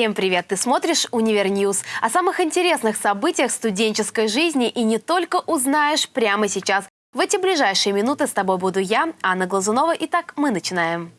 Всем привет! Ты смотришь «Univer News». О самых интересных событиях студенческой жизни и не только узнаешь прямо сейчас. В эти ближайшие минуты с тобой буду я, Анна Глазунова. Итак, мы начинаем.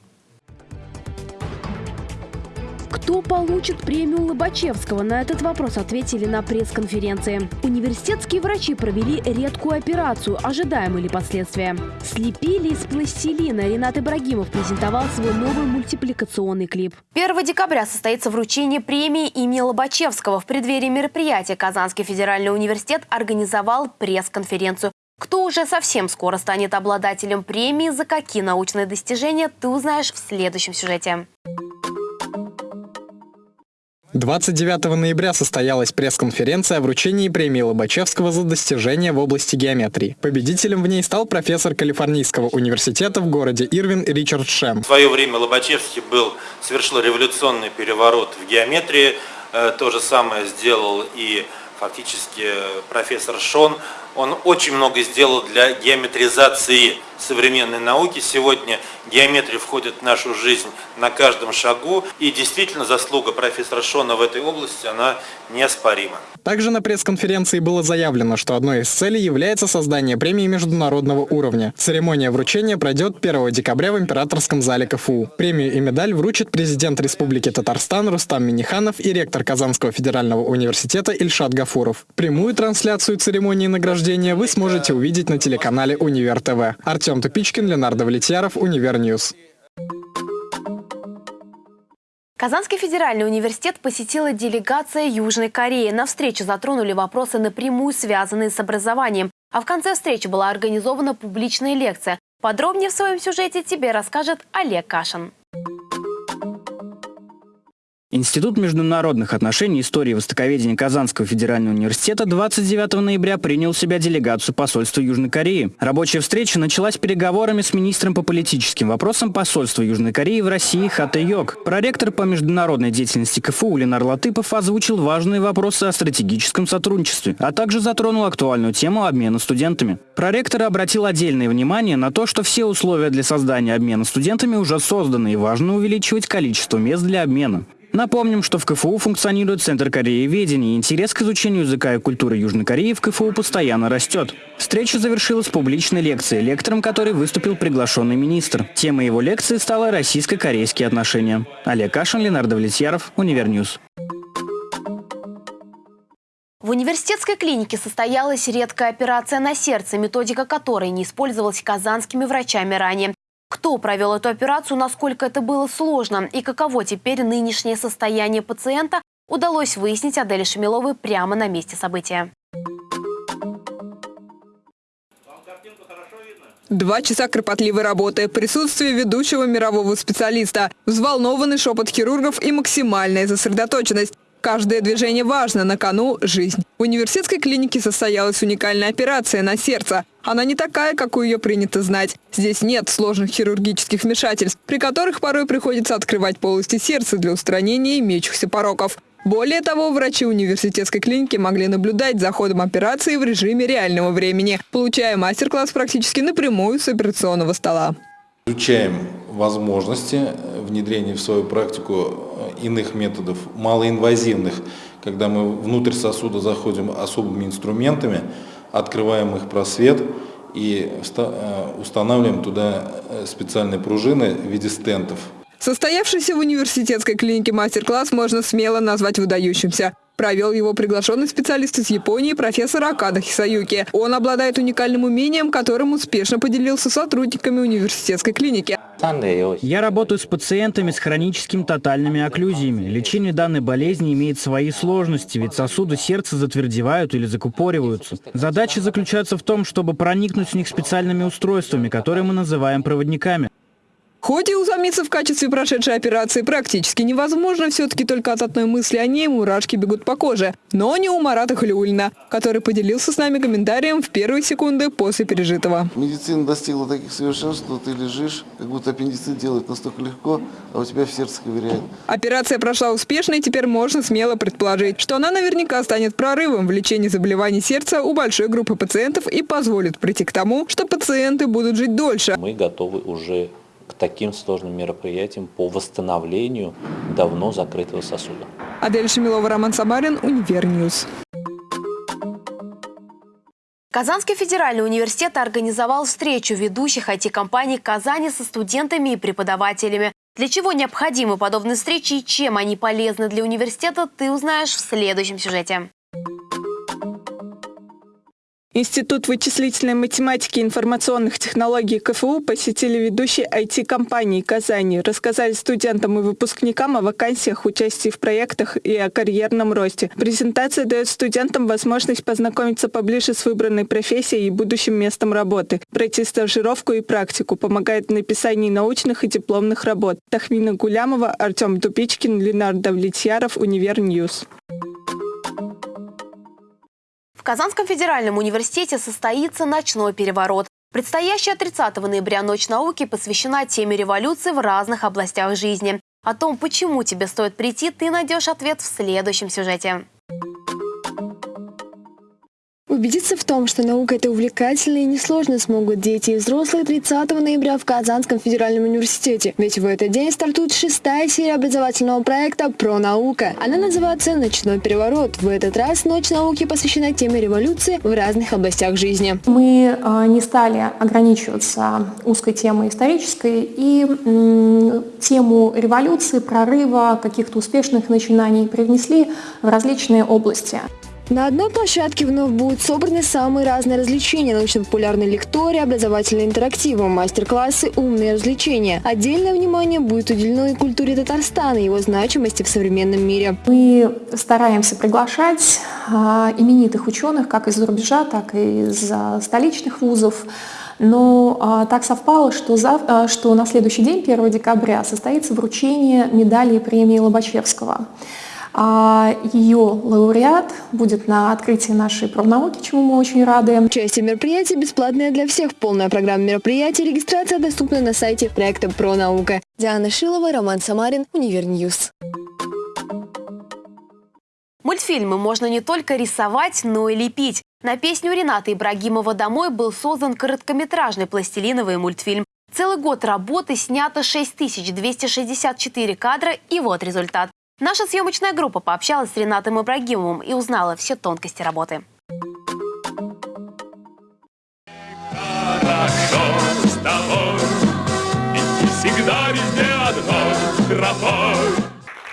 Кто получит премию Лобачевского? На этот вопрос ответили на пресс-конференции. Университетские врачи провели редкую операцию. Ожидаемы ли последствия? Слепили из пластилина. Ренат Ибрагимов презентовал свой новый мультипликационный клип. 1 декабря состоится вручение премии имени Лобачевского. В преддверии мероприятия Казанский федеральный университет организовал пресс-конференцию. Кто уже совсем скоро станет обладателем премии, за какие научные достижения, ты узнаешь в следующем сюжете. 29 ноября состоялась пресс-конференция о вручении премии Лобачевского за достижения в области геометрии. Победителем в ней стал профессор Калифорнийского университета в городе Ирвин Ричард Шем. В свое время Лобачевский был, совершил революционный переворот в геометрии. Э, то же самое сделал и фактически профессор Шон. Он очень много сделал для геометризации современной науки. Сегодня геометрия входит в нашу жизнь на каждом шагу. И действительно заслуга профессора Шона в этой области, она неоспорима. Также на пресс-конференции было заявлено, что одной из целей является создание премии международного уровня. Церемония вручения пройдет 1 декабря в Императорском зале КФУ. Премию и медаль вручит президент Республики Татарстан Рустам Миниханов и ректор Казанского федерального университета Ильшат Гафуров. Прямую трансляцию церемонии награждения вы сможете увидеть на телеканале Универ ТВ. Артем Тупичкин, Ленар Давлетьяров, Univer News. Казанский федеральный университет посетила делегация Южной Кореи. На встрече затронули вопросы, напрямую связанные с образованием. А в конце встречи была организована публичная лекция. Подробнее в своем сюжете тебе расскажет Олег Кашин. Институт международных отношений и истории востоковедения Казанского федерального университета 29 ноября принял в себя делегацию посольства Южной Кореи. Рабочая встреча началась переговорами с министром по политическим вопросам посольства Южной Кореи в России Хата Йог. Проректор по международной деятельности КФУ Ленар Латыпов озвучил важные вопросы о стратегическом сотрудничестве, а также затронул актуальную тему обмена студентами. Проректор обратил отдельное внимание на то, что все условия для создания обмена студентами уже созданы и важно увеличивать количество мест для обмена. Напомним, что в КФУ функционирует Центр корееведения, и интерес к изучению языка и культуры Южной Кореи в КФУ постоянно растет. Встреча завершилась публичной лекцией, лектором которой выступил приглашенный министр. Темой его лекции стала российско-корейские отношения. Олег Кашин, Ленар Давлетьяров, Univer News. В университетской клинике состоялась редкая операция на сердце, методика которой не использовалась казанскими врачами ранее. Кто провел эту операцию, насколько это было сложно и каково теперь нынешнее состояние пациента, удалось выяснить Аделе Шамиловой прямо на месте события. Два часа кропотливой работы, присутствие ведущего мирового специалиста, взволнованный шепот хирургов и максимальная сосредоточенность. Каждое движение важно, на кону – жизнь. В университетской клинике состоялась уникальная операция на сердце. Она не такая, какую ее принято знать. Здесь нет сложных хирургических вмешательств, при которых порой приходится открывать полости сердца для устранения имеющихся пороков. Более того, врачи университетской клиники могли наблюдать за ходом операции в режиме реального времени, получая мастер-класс практически напрямую с операционного стола. Изучаем возможности внедрения в свою практику э, иных методов, малоинвазивных, когда мы внутрь сосуда заходим особыми инструментами, открываем их просвет и э, устанавливаем туда э, специальные пружины в виде стентов. Состоявшийся в университетской клинике мастер-класс можно смело назвать выдающимся. Провел его приглашенный специалист из Японии профессор Акада Хисаюки. Он обладает уникальным умением, которым успешно поделился сотрудниками университетской клиники. Я работаю с пациентами с хроническими тотальными окклюзиями. Лечение данной болезни имеет свои сложности, ведь сосуды сердца затвердевают или закупориваются. Задача заключается в том, чтобы проникнуть в них специальными устройствами, которые мы называем проводниками. Хоть и усомниться в качестве прошедшей операции практически невозможно, все-таки только от одной мысли о ней мурашки бегут по коже. Но не у Марата Халиулина, который поделился с нами комментарием в первые секунды после пережитого. Медицина достигла таких совершенств, что ты лежишь, как будто аппендицит делать настолько легко, а у тебя в сердце ковыряет. Операция прошла успешно, и теперь можно смело предположить, что она наверняка станет прорывом в лечении заболеваний сердца у большой группы пациентов и позволит прийти к тому, что пациенты будут жить дольше. Мы готовы уже таким сложным мероприятиям по восстановлению давно закрытого сосуда. Адель Шамилова, Роман Самарин, Univer News. Казанский федеральный университет организовал встречу ведущих IT-компаний Казани со студентами и преподавателями. Для чего необходимы подобные встречи и чем они полезны для университета, ты узнаешь в следующем сюжете. Институт вычислительной математики и информационных технологий КФУ посетили ведущие IT-компании Казани, рассказали студентам и выпускникам о вакансиях, участии в проектах и о карьерном росте. Презентация дает студентам возможность познакомиться поближе с выбранной профессией и будущим местом работы, пройти стажировку и практику, помогает в написании научных и дипломных работ. Тахмина Гулямова, Артем Тупичкин, Ленар Давлетьяров, Univer News. В Казанском федеральном университете состоится ночной переворот. Предстоящая 30 ноября Ночь науки посвящена теме революции в разных областях жизни. О том, почему тебе стоит прийти, ты найдешь ответ в следующем сюжете. Убедиться в том, что наука – это увлекательно и несложно смогут дети и взрослые 30 ноября в Казанском федеральном университете. Ведь в этот день стартует шестая серия образовательного проекта «Про наука». Она называется «Ночной переворот». В этот раз Ночь науки посвящена теме революции в разных областях жизни. Мы э, не стали ограничиваться узкой темой исторической и тему революции, прорыва, каких-то успешных начинаний привнесли в различные области. На одной площадке вновь будут собраны самые разные развлечения, научно-популярные лектории, образовательные интерактивы, мастер-классы, умные развлечения. Отдельное внимание будет уделено и культуре Татарстана и его значимости в современном мире. Мы стараемся приглашать а, именитых ученых как из-за рубежа, так и из столичных вузов. Но а, так совпало, что, за, а, что на следующий день, 1 декабря, состоится вручение медали и премии Лобачевского. А ее лауреат будет на открытии нашей Пронауки, чему мы очень рады. Участие мероприятия бесплатное для всех. Полная программа мероприятий. Регистрация доступна на сайте проекта «Пронаука». Диана Шилова, Роман Самарин, Univer News. Мультфильмы можно не только рисовать, но и лепить. На песню Рената Ибрагимова «Домой» был создан короткометражный пластилиновый мультфильм. Целый год работы снято 6264 кадра, и вот результат. Наша съемочная группа пообщалась с Ренатом Ибрагимовым и узнала все тонкости работы. Хорошо с тобой, всегда везде одной тропой.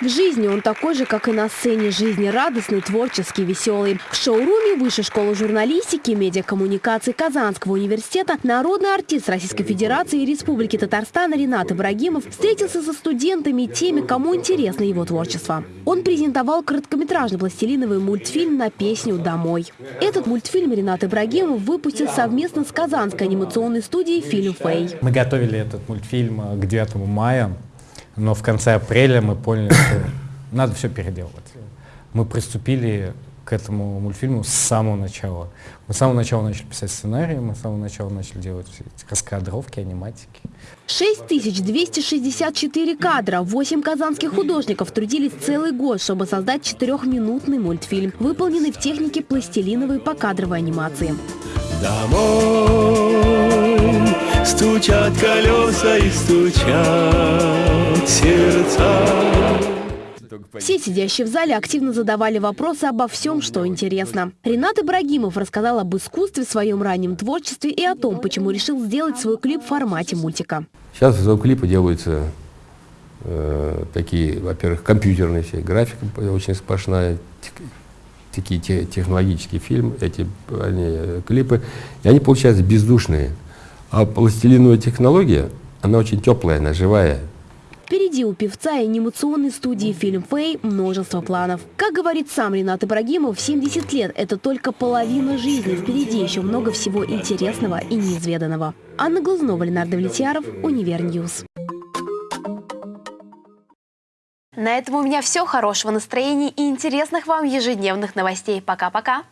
Жизни он такой же, как и на сцене. Жизнерадостный, творческий, веселый. В шоуруме Высшей школы журналистики и медиакоммуникации Казанского университета народный артист Российской Федерации и Республики Татарстан Ренат Ибрагимов встретился со студентами и теми, кому интересно его творчество. Он презентовал короткометражный пластилиновый мультфильм на песню «Домой». Этот мультфильм Ренат Ибрагимов выпустил совместно с Казанской анимационной студией «Фильм Фэй». Мы готовили этот мультфильм к 9 мая но в конце апреля мы поняли, что надо все переделывать. Мы приступили к этому мультфильму с самого начала. Мы с самого начала начали писать сценарий, мы с самого начала начали делать все эти раскадровки, аниматики. 6264 кадра. Восемь казанских художников трудились целый год, чтобы создать четырехминутный мультфильм, выполненный в технике пластилиновой покадровой анимации. Домой стучат колеса и стучат сердца. Все сидящие в зале активно задавали вопросы обо всем, что интересно. Ренат Ибрагимов рассказал об искусстве, своем раннем творчестве и о том, почему решил сделать свой клип в формате мультика. Сейчас клипы делаются э, такие, во-первых, компьютерные все, графика очень сплошная, такие те, технологические фильмы, эти они, э, клипы, и они получаются бездушные. А пластилиновая технология, она очень теплая, она живая. Впереди у певца и анимационной студии «Фильм Фэй» множество планов. Как говорит сам Ренат Ибрагимов, 70 лет – это только половина жизни. Впереди еще много всего интересного и неизведанного. Анна Глазунова, Ленар Давлетьяров, Univer News. На этом у меня все. Хорошего настроения и интересных вам ежедневных новостей. Пока-пока.